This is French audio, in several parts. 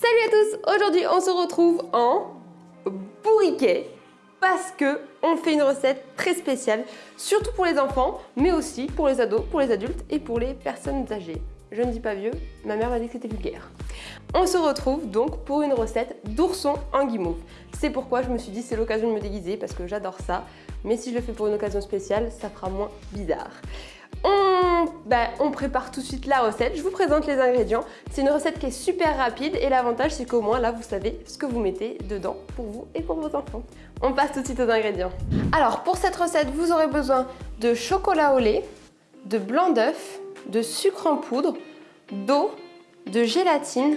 Salut à tous Aujourd'hui on se retrouve en bourriquet parce que on fait une recette très spéciale, surtout pour les enfants, mais aussi pour les ados, pour les adultes et pour les personnes âgées. Je ne dis pas vieux, ma mère m'a dit que c'était vulgaire. On se retrouve donc pour une recette d'ourson en guimauve. C'est pourquoi je me suis dit c'est l'occasion de me déguiser parce que j'adore ça, mais si je le fais pour une occasion spéciale, ça fera moins bizarre. On, ben, on, prépare tout de suite la recette, je vous présente les ingrédients. C'est une recette qui est super rapide et l'avantage c'est qu'au moins là vous savez ce que vous mettez dedans pour vous et pour vos enfants. On passe tout de suite aux ingrédients. Alors pour cette recette vous aurez besoin de chocolat au lait, de blanc d'œuf, de sucre en poudre, d'eau, de gélatine,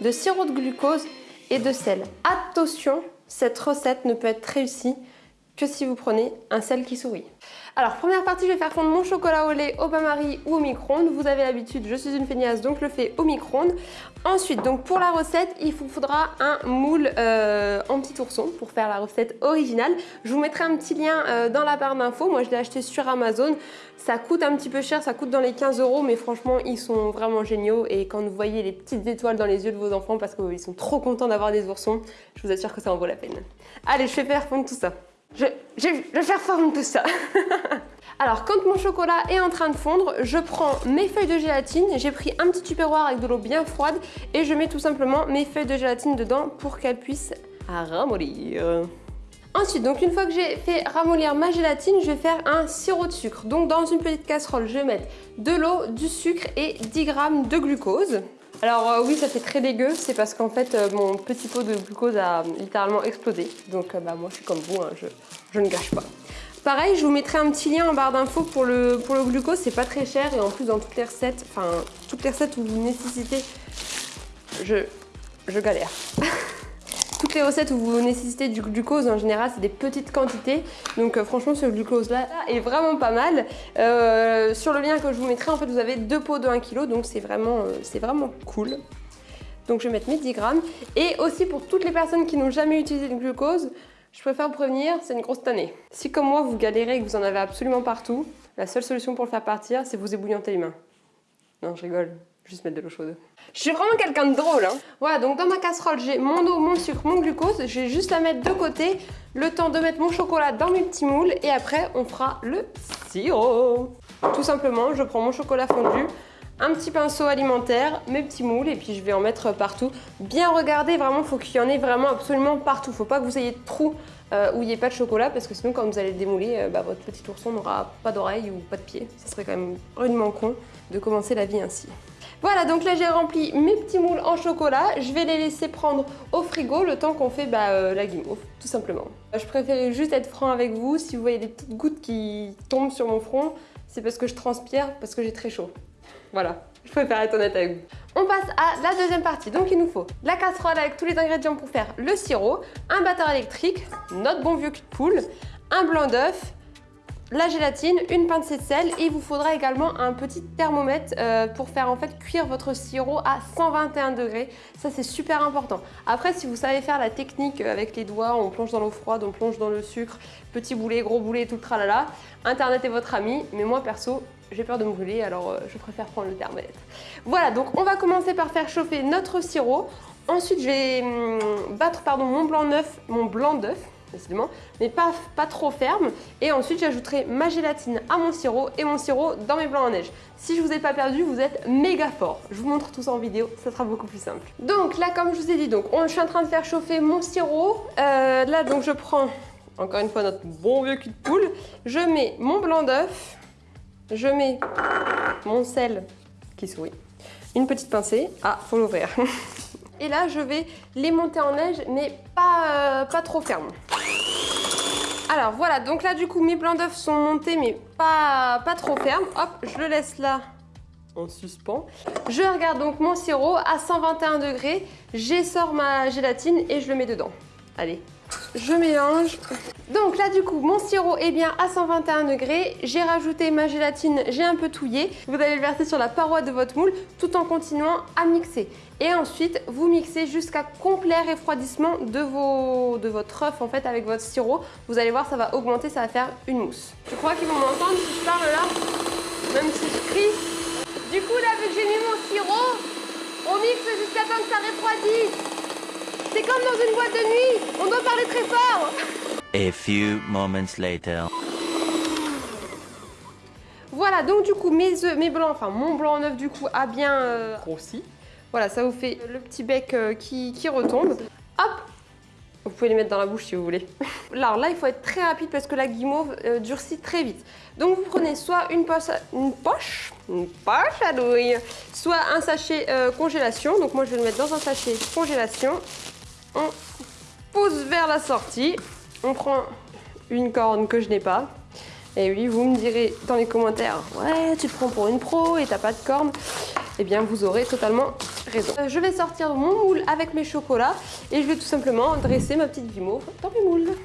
de sirop de glucose et de sel. Attention, cette recette ne peut être réussie que si vous prenez un sel qui sourit. Alors première partie, je vais faire fondre mon chocolat au lait au bain-marie ou au micro-ondes. Vous avez l'habitude, je suis une feignasse donc je le fais au micro-ondes. Ensuite, donc pour la recette, il vous faudra un moule euh, en petit ourson pour faire la recette originale. Je vous mettrai un petit lien euh, dans la barre d'infos. Moi je l'ai acheté sur Amazon. Ça coûte un petit peu cher, ça coûte dans les 15 euros, mais franchement ils sont vraiment géniaux. Et quand vous voyez les petites étoiles dans les yeux de vos enfants parce qu'ils sont trop contents d'avoir des oursons, je vous assure que ça en vaut la peine. Allez, je vais faire fondre tout ça. Je, vais faire fondre tout ça. Alors, quand mon chocolat est en train de fondre, je prends mes feuilles de gélatine. J'ai pris un petit tupperware avec de l'eau bien froide et je mets tout simplement mes feuilles de gélatine dedans pour qu'elles puissent ramollir. Ensuite, donc une fois que j'ai fait ramollir ma gélatine, je vais faire un sirop de sucre. Donc dans une petite casserole, je vais mettre de l'eau, du sucre et 10 g de glucose. Alors euh, oui, ça fait très dégueu, c'est parce qu'en fait euh, mon petit pot de glucose a littéralement explosé. Donc euh, bah, moi je suis comme vous, hein, je, ne gâche pas. Pareil, je vous mettrai un petit lien en barre d'infos pour le, glucose, c'est pas très cher et en plus dans toutes les recettes, enfin toutes les recettes où vous nécessitez, je galère. Toutes les recettes où vous nécessitez du glucose, en général, c'est des petites quantités. Donc euh, franchement, ce glucose-là est vraiment pas mal. Euh, sur le lien que je vous mettrai, en fait, vous avez deux pots de 1 kg, donc c'est vraiment, euh, vraiment cool. Donc je vais mettre mes 10 grammes. Et aussi pour toutes les personnes qui n'ont jamais utilisé le glucose, je préfère vous prévenir, c'est une grosse tannée. Si comme moi, vous galérez et que vous en avez absolument partout, la seule solution pour le faire partir, c'est vous ébouillanter les mains. Non, je rigole. Juste mettre de l'eau chaude. Je suis vraiment quelqu'un de drôle. Hein. Voilà, donc dans ma casserole, j'ai mon eau, mon sucre, mon glucose. Je vais juste la mettre de côté. Le temps de mettre mon chocolat dans mes petits moules. Et après, on fera le sirop. Tout simplement, je prends mon chocolat fondu, un petit pinceau alimentaire, mes petits moules et puis je vais en mettre partout. Bien regarder, vraiment, il faut qu'il y en ait vraiment absolument partout. Faut pas que vous ayez de trous euh, où il n'y ait pas de chocolat parce que sinon quand vous allez le démouler, euh, bah, votre petit ourson n'aura pas d'oreille ou pas de pied. Ce serait quand même rudement con de commencer la vie ainsi. Voilà, donc là j'ai rempli mes petits moules en chocolat. Je vais les laisser prendre au frigo le temps qu'on fait bah, euh, la guimauve, tout simplement. Je préférais juste être franc avec vous. Si vous voyez des petites gouttes qui tombent sur mon front, c'est parce que je transpire, parce que j'ai très chaud. Voilà, je préfère être honnête avec vous. On passe à la deuxième partie. Donc il nous faut la casserole avec tous les ingrédients pour faire le sirop, un batteur électrique, notre bon vieux cul de poule, un blanc d'œuf, la gélatine, une pincée de sel et il vous faudra également un petit thermomètre euh, pour faire en fait cuire votre sirop à 121 degrés. Ça c'est super important. Après si vous savez faire la technique avec les doigts, on plonge dans l'eau froide, on plonge dans le sucre, petit boulet, gros boulet, tout le tralala, internet est votre ami, mais moi perso j'ai peur de me brûler alors euh, je préfère prendre le thermomètre. Voilà donc on va commencer par faire chauffer notre sirop. Ensuite je vais hum, battre pardon, mon blanc d'œuf, mon blanc d'œuf décidément, mais pas, pas trop ferme. Et ensuite, j'ajouterai ma gélatine à mon sirop et mon sirop dans mes blancs en neige. Si je vous ai pas perdu, vous êtes méga fort. Je vous montre tout ça en vidéo, ça sera beaucoup plus simple. Donc là, comme je vous ai dit, donc je suis en train de faire chauffer mon sirop. Euh, là, donc je prends, encore une fois, notre bon vieux cul de poule. Je mets mon blanc d'œuf. Je mets mon sel qui sourit. Une petite pincée. Ah, faut l'ouvrir. Et là, je vais les monter en neige, mais pas, euh, pas trop ferme. Alors voilà, donc là du coup mes blancs d'œufs sont montés mais pas, pas trop fermes. Hop, je le laisse là en suspens. Je regarde donc mon sirop à 121 degrés. J'essore ma gélatine et je le mets dedans. Allez, je mélange. Donc là du coup mon sirop est bien à 121 degrés, j'ai rajouté ma gélatine, j'ai un peu touillé. Vous allez le verser sur la paroi de votre moule tout en continuant à mixer. Et ensuite vous mixez jusqu'à complet refroidissement de, vos, de votre œuf en fait avec votre sirop. Vous allez voir ça va augmenter, ça va faire une mousse. Je crois qu'ils vont m'entendre si je parle là, même si je crie. Du coup là vu que j'ai mis mon sirop, On mixe jusqu'à temps que ça refroidisse. C'est comme dans une boîte de nuit. On doit parler très fort. A few moments later. Voilà, donc du coup, mes œufs, mes blancs, enfin mon blanc en œuf du coup a bien euh, grossi. Voilà, ça vous fait le petit bec euh, qui, qui retombe. Hop Vous pouvez les mettre dans la bouche si vous voulez. Alors là, il faut être très rapide parce que la guimauve euh, durcit très vite. Donc vous prenez soit une poche, une poche, une poche à douille, soit un sachet congélation. Donc moi, je vais le mettre dans un sachet congélation. On pousse vers la sortie. On prend une corne que je n'ai pas. Et oui, vous me direz dans les commentaires, ouais, tu te prends pour une pro et t'as pas de corne. Eh bien, vous aurez totalement raison. Euh, je vais sortir mon moule avec mes chocolats et je vais tout simplement dresser ma petite guimauve dans mes moules.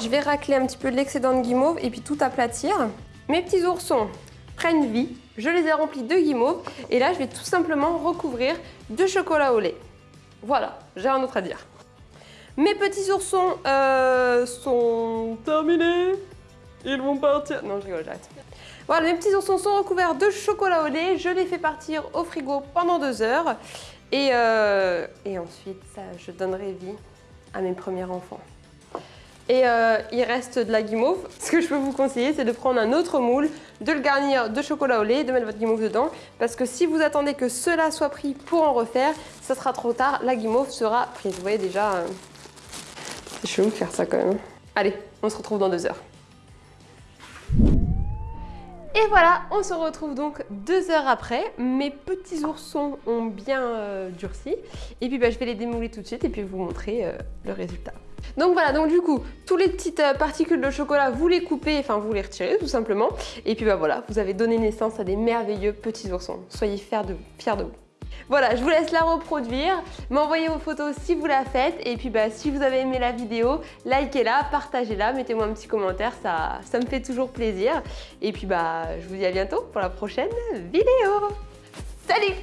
Je vais racler un petit peu de l'excédent de guimauve et puis tout aplatir. Mes petits oursons prennent vie. Je les ai remplis de guimauve et là, je vais tout simplement recouvrir de chocolat au lait. Voilà, j'ai un autre à dire. Mes petits oursons euh, sont terminés. Ils vont partir. Non, je rigole, j'arrête. Voilà, mes petits oursons sont recouverts de chocolat au lait. Je les fais partir au frigo pendant deux heures. Et, euh, ensuite, je donnerai vie à mes premiers enfants. Et euh, il reste de la guimauve. Ce que je peux vous conseiller, c'est de prendre un autre moule, de le garnir de chocolat au lait, de mettre votre guimauve dedans. Parce que si vous attendez que cela soit pris pour en refaire, ça sera trop tard. La guimauve sera prise. Vous voyez déjà, euh, c'est chelou de faire ça quand même. Allez, on se retrouve dans deux heures. Et voilà, on se retrouve donc deux heures après. Mes petits oursons ont bien euh, durci. Et puis bah, je vais les démouler tout de suite et puis vous montrer euh, le résultat. Donc voilà, donc du coup, toutes les petites euh, particules de chocolat, vous les coupez, enfin vous les retirez tout simplement. Et puis bah voilà, vous avez donné naissance à des merveilleux petits oursons. Soyez fiers de, vous. Voilà, je vous laisse la reproduire, m'envoyer vos photos si vous la faites et puis bah, si vous avez aimé la vidéo, likez-la, partagez-la, mettez-moi un petit commentaire, ça, ça me fait toujours plaisir. Et puis bah, je vous dis à bientôt pour la prochaine vidéo. Salut